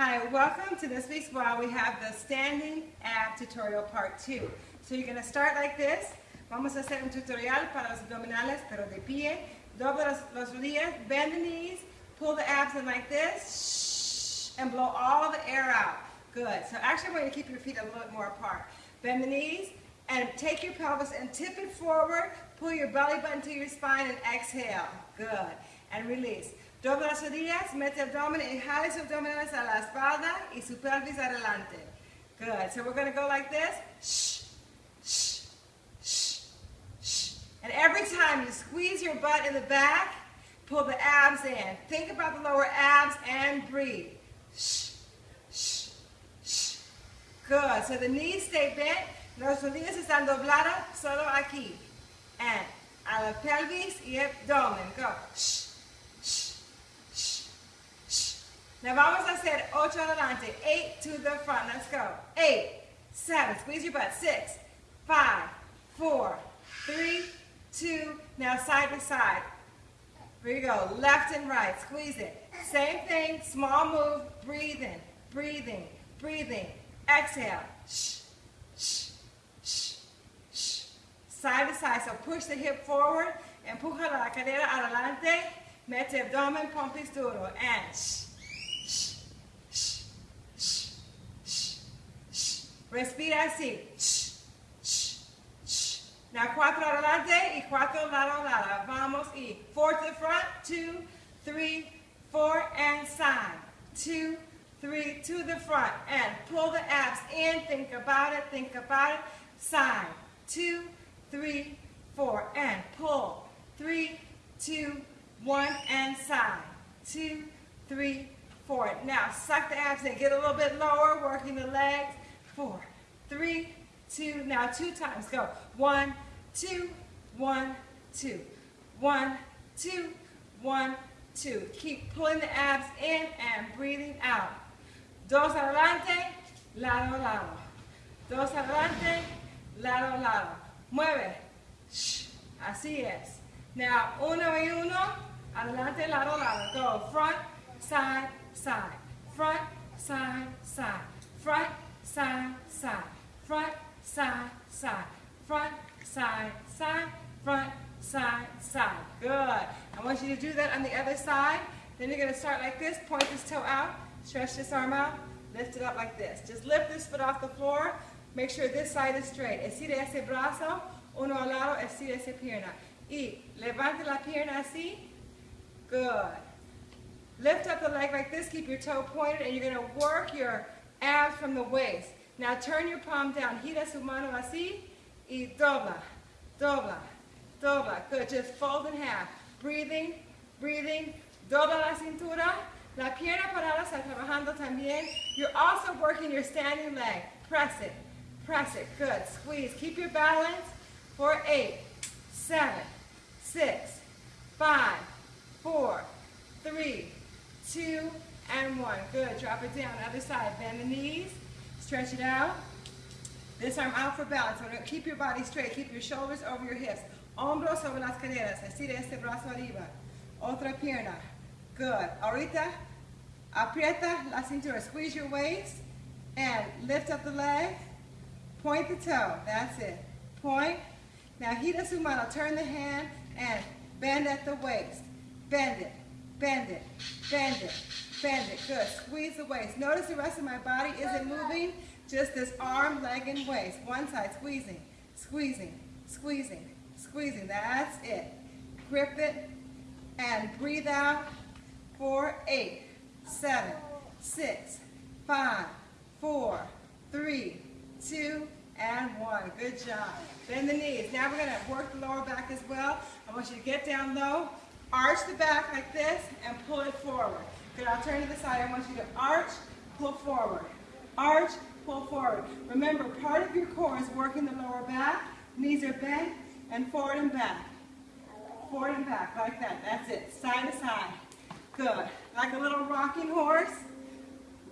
Hi, welcome to this week's while we have the standing ab tutorial part 2. So you're going to start like this. Vamos a hacer un tutorial para los abdominales, pero de pie. Dobla los, los rodillas, bend the knees, pull the abs in like this, and blow all the air out. Good. So actually I want you to keep your feet a little bit more apart. Bend the knees, and take your pelvis and tip it forward. Pull your belly button to your spine and exhale. Good. And release. Dobla las rodillas, mete abdomen y jale sus abdominales a la espalda y su pelvis adelante. Good. So we're going to go like this. Shh, shh, shh, shh. And every time you squeeze your butt in the back, pull the abs in. Think about the lower abs and breathe. Shh, shh, shh. Good. So the knees stay bent. Las rodillas están dobladas solo aquí. And a la pelvis y abdomen. Go. Shh. Now vamos a hacer ocho adelante, eight to the front. Let's go. Eight, seven, squeeze your butt. Six, five, four, three, two. Now side to side. Here you go. Left and right. Squeeze it. Same thing. Small move. Breathing. Breathing. Breathing. Exhale. Shh. Shh. Shh. Shh. Side to side. So push the hip forward. Empuja la cadera adelante. Mete abdomen, pompis duro. And shh. Respira así. Now cuatro adelante y cuatro lado lado. Vamos y four to the front, two, three, four, and side. Two, three, to the front, and pull the abs in. Think about it, think about it. Side, two, three, four, and pull. Three, two, one, and side. Two, three, four. Now suck the abs in. Get a little bit lower, working the legs four, three, two, now two times, go. One, two, one, two, one, two, one, two. Keep pulling the abs in and breathing out. Dos adelante, lado, lado. Dos adelante, lado, lado. Mueve. Shh. Así es. Now, uno y uno, adelante, lado, lado. Go front, side, side. Front, side, side. Front, side, side, front, side, side, front, side, side, front, side, side. Good. I want you to do that on the other side. Then you're going to start like this, point this toe out, stretch this arm out, lift it up like this. Just lift this foot off the floor. Make sure this side is straight. Estire ese brazo, uno al lado, estire esa pierna. Y levante la pierna así. Good. Lift up the leg like this, keep your toe pointed, and you're going to work your abs from the waist. Now turn your palm down. Gira su mano así y dobla, dobla, dobla. Good. Just fold in half. Breathing, breathing. Dobla la cintura. La pierna parada está trabajando también. You're also working your standing leg. Press it, press it. Good. Squeeze. Keep your balance for eight, seven, six, five, four, three, two, and one. Good. Drop it down. Other side. Bend the knees. Stretch it out. This arm out for balance. Keep your body straight. Keep your shoulders over your hips. Hombros sobre las caderas. Estira este brazo arriba. Otra pierna. Good. Ahorita, aprieta la cintura. Squeeze your waist and lift up the leg. Point the toe. That's it. Point. Now, gira su mano. Turn the hand and bend at the waist. Bend it. Bend it. Bend it. Bend it. Good. Squeeze the waist. Notice the rest of my body isn't moving. Just this arm, leg, and waist. One side. Squeezing. Squeezing. Squeezing. Squeezing. That's it. Grip it and breathe out. Four, eight, seven, six, five, four, three, two, and one. Good job. Bend the knees. Now we're going to work the lower back as well. I want you to get down low, arch the back like this, and pull it forward. I'll turn to the side. I want you to arch, pull forward. Arch, pull forward. Remember, part of your core is working the lower back. Knees are bent, and forward and back. Forward and back, like that. That's it. Side to side. Good. Like a little rocking horse.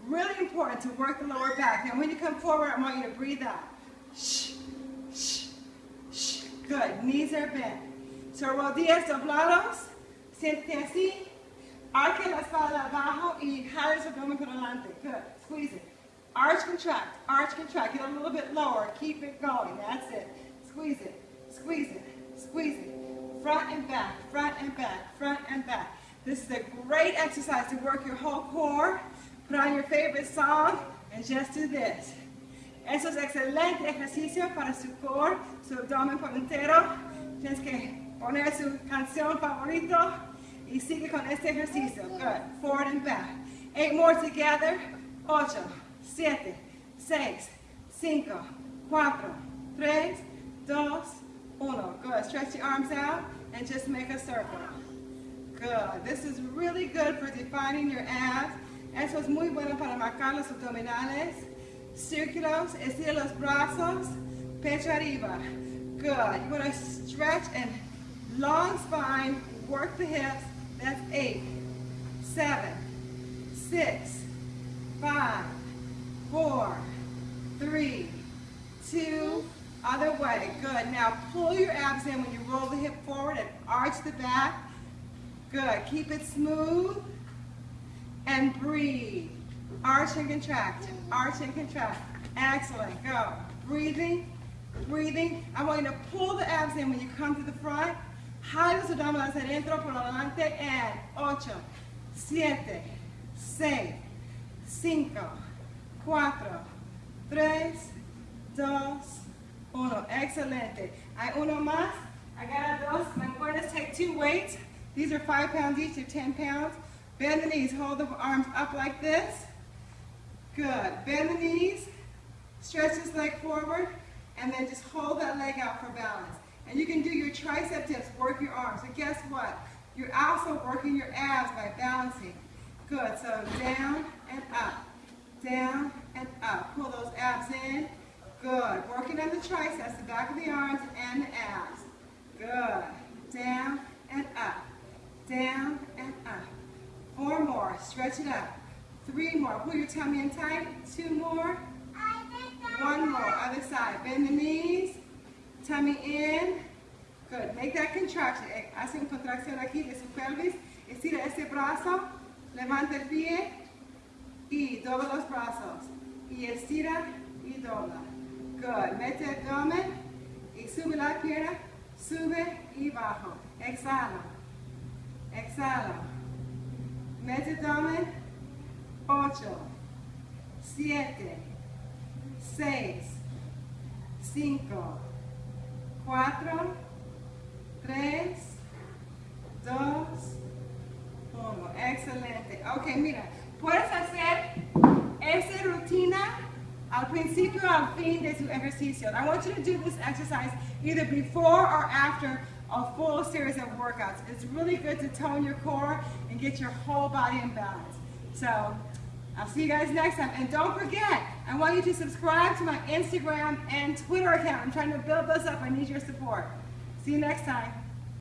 Really important to work the lower back. Now, when you come forward, I want you to breathe out. Shh, shh, shh. Good. Knees are bent. So, rodillas doblados. Siéntate así. Arque la espalda abajo y jale su abdomen por delante. Good. Squeeze it. Arch, contract. Arch, contract. Get a little bit lower. Keep it going. That's it. Squeeze it. Squeeze it. Squeeze it. Front and back. Front and back. Front and back. This is a great exercise to work your whole core. Put on your favorite song and just do this. Eso es excelente ejercicio para su core, su abdomen por entero. Tienes que poner su canción favorito y sigue con este ejercicio. Good. Forward and back. Eight more together. Ocho, siete, seis, cinco, cuatro, tres, dos, uno. Good. Stretch your arms out and just make a circle. Good. This is really good for defining your abs. Eso es muy bueno para marcar los abdominales. Círculos, estira los brazos, pecho arriba. Good. You want to stretch and long spine, work the hips. That's eight, seven, six, five, four, three, two, other way. Good. Now pull your abs in when you roll the hip forward and arch the back. Good. Keep it smooth and breathe. Arch and contract. Arch and contract. Excellent. Go. Breathing. Breathing. I want you to pull the abs in when you come to the front. Jale los abdominales adentro por adelante and 8, 7, 6, 5, 4, 3, 2, 1. Excelente. Hay uno más. I got dos. Going take two weights. These are 5 pounds each, or 10 pounds. Bend the knees. Hold the arms up like this. Good. Bend the knees. Stretch this leg forward. And then just hold that leg out for balance. And you can do your tricep dips, work your arms. And guess what? You're also working your abs by balancing. Good, so down and up, down and up. Pull those abs in. Good, working on the triceps, the back of the arms and the abs. Good, down and up, down and up. Four more, stretch it up. Three more, pull your tummy in tight. Two more. One more, other side. Bend the knees. Tummy in. Good. Make that contraction. Eh, hace una contracción aquí de su pelvis. Estira ese brazo. Levanta el pie. Y dobla los brazos. Y estira y dobla. Good. Mete el abdomen. Y sube la pierna. Sube y bajo. Exhala. Exhala. Mete el abdomen. 8, 7, 6, 5, 4, 3, 2, 1. Excelente. Ok, mira, puedes hacer esta rutina al principio al fin de tu ejercicio. I want you to do this exercise either before or after a full series of workouts. It's really good to tone your core and get your whole body in balance. So, I'll see you guys next time. And don't forget, I want you to subscribe to my Instagram and Twitter account. I'm trying to build those up. I need your support. See you next time.